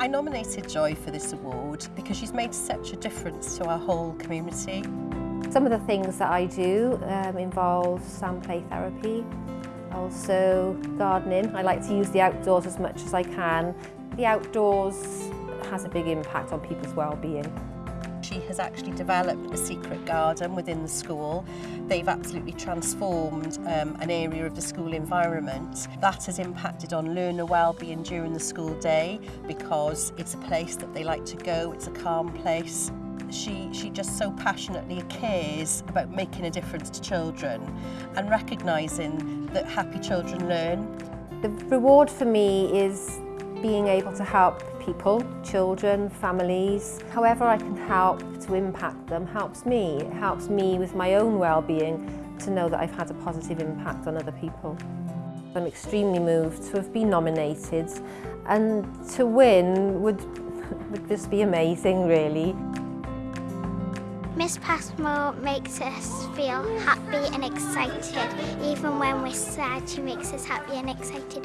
I nominated Joy for this award because she's made such a difference to our whole community. Some of the things that I do um, involve sand play therapy, also gardening. I like to use the outdoors as much as I can. The outdoors has a big impact on people's well-being she has actually developed a secret garden within the school. They've absolutely transformed um, an area of the school environment. That has impacted on learner well-being during the school day because it's a place that they like to go, it's a calm place. she she just so passionately cares about making a difference to children and recognizing that happy children learn the reward for me is being able to help people, children, families, however I can help to impact them helps me. It helps me with my own well-being to know that I've had a positive impact on other people. I'm extremely moved to have been nominated and to win would, would just be amazing really. Miss Passmore makes us feel happy and excited. Even when we're sad, she makes us happy and excited.